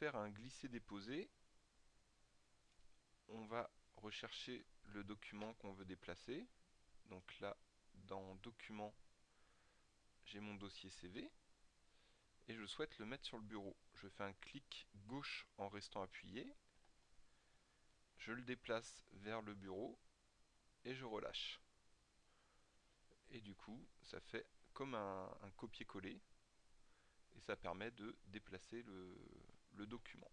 faire un glisser-déposer, on va rechercher le document qu'on veut déplacer. Donc là, dans Documents, j'ai mon dossier CV et je souhaite le mettre sur le bureau. Je fais un clic gauche en restant appuyé, je le déplace vers le bureau et je relâche. Et du coup, ça fait comme un, copier-coller et ça permet de déplacer le document.